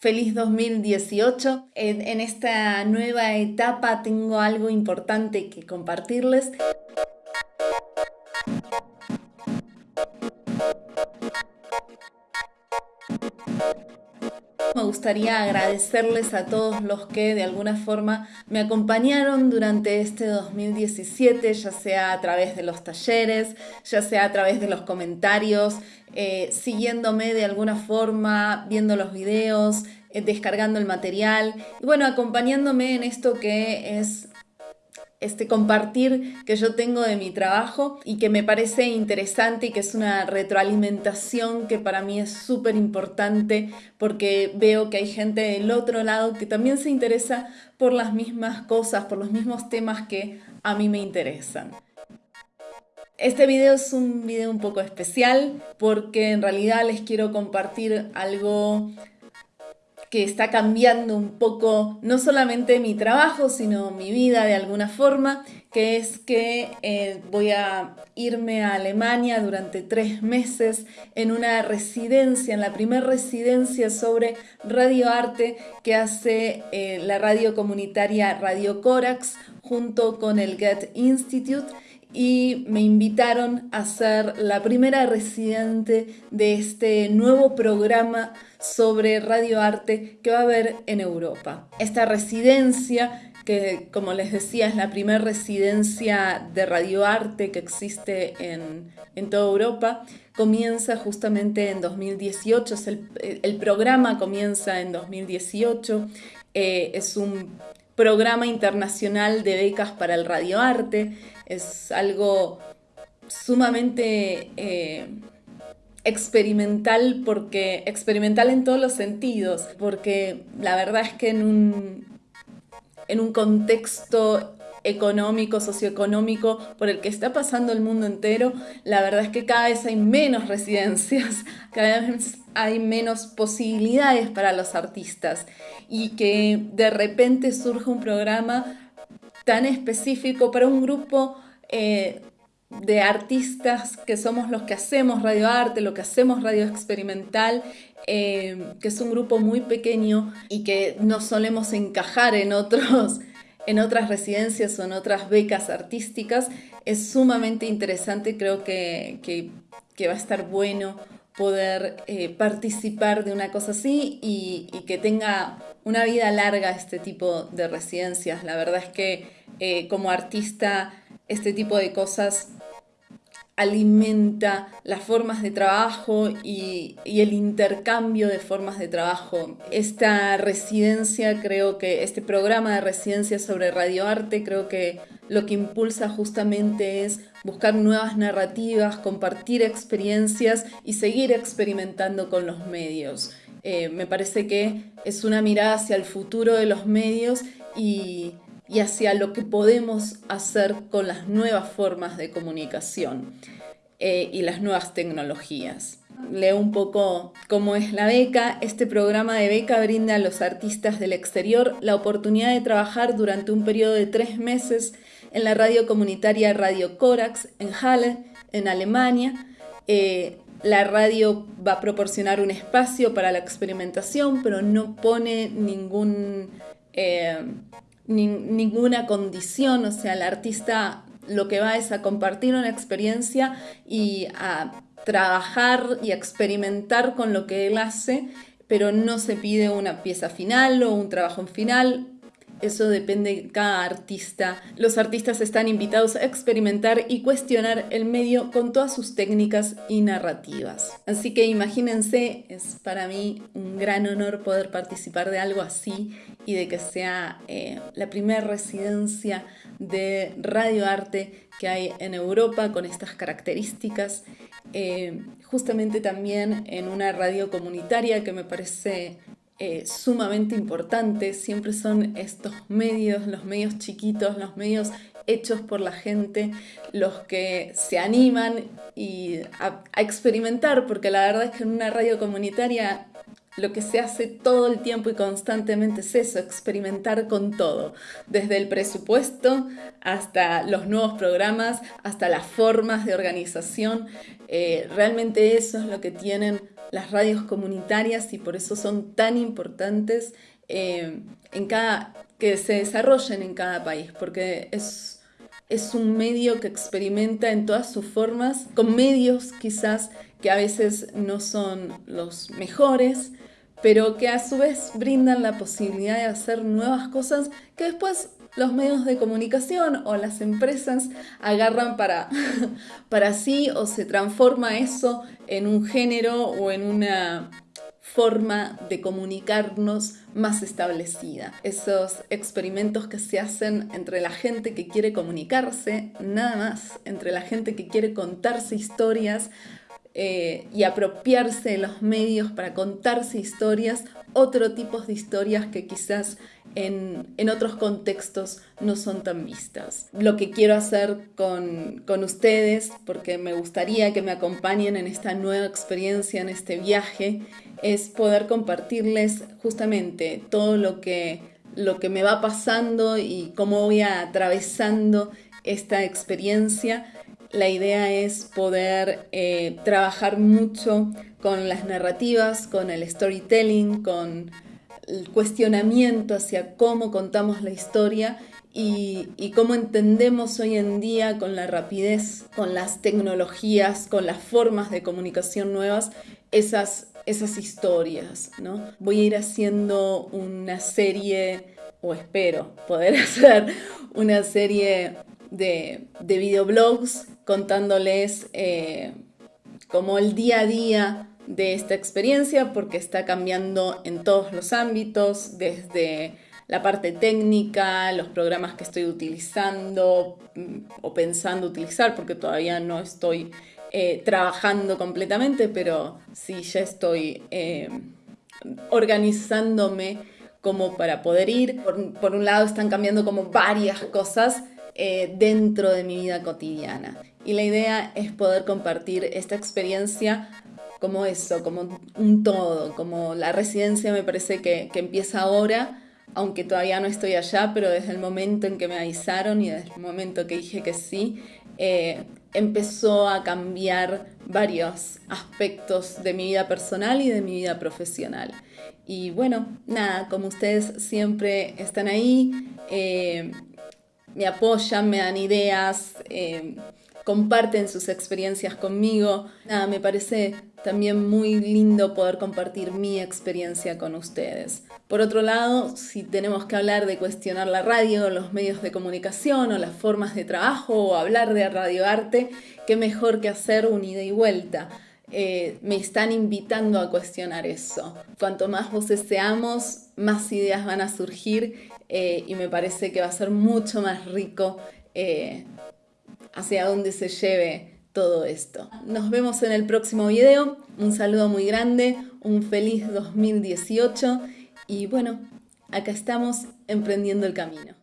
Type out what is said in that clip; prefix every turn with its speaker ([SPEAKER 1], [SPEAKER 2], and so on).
[SPEAKER 1] Feliz 2018. En, en, esta nueva etapa tengo algo importante que compartirles. Me gustaría agradecerles a todos los que de alguna forma me acompañaron durante este 2017, ya sea a través de los talleres, ya sea a través de los comentarios, eh, siguiéndome de alguna forma, viendo los videos, eh, descargando el material. Y bueno, acompañándome en esto que es este compartir que yo tengo de mi trabajo y que me parece interesante y que es una retroalimentación que para mí es súper importante porque veo que hay gente del otro lado que también se interesa por las mismas cosas, por los mismos temas que a mí me interesan. Este video es un video un poco especial porque en realidad les quiero compartir algo que está cambiando un poco no solamente mi trabajo, sino mi vida de alguna forma, que es que eh, voy a irme a Alemania durante tres meses en una residencia, en la primera residencia sobre radioarte que hace eh, la radio comunitaria Radio Corax junto con el Get Institute y me invitaron a ser la primera residente de este nuevo programa sobre radioarte que va a haber en Europa. Esta residencia, que como les decía es la primera residencia de radioarte que existe en, toda Europa, comienza justamente en 2018, el, programa comienza en 2018, eh, es un programa internacional de becas para el radioarte, es algo sumamente... Eh, experimental porque experimental en todos los sentidos, porque la verdad es que en un, en un contexto económico, socioeconómico por el que está pasando el mundo entero, la verdad es que cada vez hay menos residencias, cada vez hay menos posibilidades para los artistas y que de repente surge un programa tan específico para un grupo eh, de artistas que somos los que hacemos radioarte, lo que hacemos radio experimental, eh, que es un grupo muy pequeño y que no solemos encajar en, otros, en otras residencias o en otras becas artísticas, es sumamente interesante, creo que, va a estar bueno poder eh, participar de una cosa así y, que tenga una vida larga este tipo de residencias. La verdad es que eh, como artista este tipo de cosas alimenta las formas de trabajo y, el intercambio de formas de trabajo. Esta residencia, creo que este programa de residencia sobre radioarte, creo que lo que impulsa justamente es buscar nuevas narrativas, compartir experiencias y seguir experimentando con los medios. Eh, me parece que es una mirada hacia el futuro de los medios y y hacia lo que podemos hacer con las nuevas formas de comunicación eh, y las nuevas tecnologías. Leo un poco cómo es la beca. Este programa de beca brinda a los artistas del exterior la oportunidad de trabajar durante un periodo de tres meses en la radio comunitaria Radio Corax en Halle, en Alemania. Eh, la radio va a proporcionar un espacio para la experimentación, pero no pone ningún eh, ninguna condición, o sea, el artista lo que va es a compartir una experiencia y a trabajar y experimentar con lo que él hace, pero no se pide una pieza final o un trabajo final, eso depende de cada artista. Los artistas están invitados a experimentar y cuestionar el medio con todas sus técnicas y narrativas. Así que imagínense, es para mí un gran honor poder participar de algo así y de que sea eh, la primera residencia de radioarte que hay en Europa con estas características. Eh, justamente también en una radio comunitaria que me parece eh, sumamente importante, siempre son estos medios, los medios chiquitos, los medios hechos por la gente, los que se animan y a, experimentar, porque la verdad es que en una radio comunitaria lo que se hace todo el tiempo y constantemente es eso, experimentar con todo, desde el presupuesto hasta los nuevos programas, hasta las formas de organización. Eh, realmente eso es lo que tienen las radios comunitarias y por eso son tan importantes eh, en cada, que se desarrollen en cada país, porque es, es un medio que experimenta en todas sus formas, con medios quizás que a veces no son los mejores, pero que a su vez brindan la posibilidad de hacer nuevas cosas que después los medios de comunicación o las empresas agarran para, para sí o se transforma eso en un género o en una forma de comunicarnos más establecida. Esos experimentos que se hacen entre la gente que quiere comunicarse, nada más, entre la gente que quiere contarse historias eh, y apropiarse de los medios para contarse historias, otro tipo de historias que quizás en, otros contextos no son tan vistas. Lo que quiero hacer con, con ustedes, porque me gustaría que me acompañen en esta nueva experiencia, en este viaje, es poder compartirles justamente todo lo que, lo que me va pasando y cómo voy atravesando esta experiencia. La idea es poder eh, trabajar mucho con las narrativas, con el storytelling, con el cuestionamiento hacia cómo contamos la historia y, cómo entendemos hoy en día con la rapidez, con las tecnologías, con las formas de comunicación nuevas, esas, esas historias. ¿no? Voy a ir haciendo una serie, o espero poder hacer una serie de, de videoblogs contándoles eh, como el día a día de esta experiencia porque está cambiando en todos los ámbitos, desde la parte técnica, los programas que estoy utilizando mm, o pensando utilizar, porque todavía no estoy eh, trabajando completamente, pero sí ya estoy eh, organizándome como para poder ir. Por, un lado están cambiando como varias cosas eh, dentro de mi vida cotidiana. Y la idea es poder compartir esta experiencia como eso, como un todo, como la residencia me parece que, empieza ahora, aunque todavía no estoy allá, pero desde el momento en que me avisaron y desde el momento que dije que sí, eh, empezó a cambiar varios aspectos de mi vida personal y de mi vida profesional. Y bueno, nada, como ustedes siempre están ahí, eh, me apoyan, me dan ideas, eh, comparten sus experiencias conmigo. Nada, me parece también muy lindo poder compartir mi experiencia con ustedes. Por otro lado, si tenemos que hablar de cuestionar la radio, los medios de comunicación o las formas de trabajo o hablar de radioarte, qué mejor que hacer un ida y vuelta. Eh, me están invitando a cuestionar eso. Cuanto más voces seamos, más ideas van a surgir eh, y me parece que va a ser mucho más rico eh, hacia dónde se lleve todo esto. Nos vemos en el próximo video. Un saludo muy grande, un feliz 2018 y bueno, acá estamos emprendiendo el camino.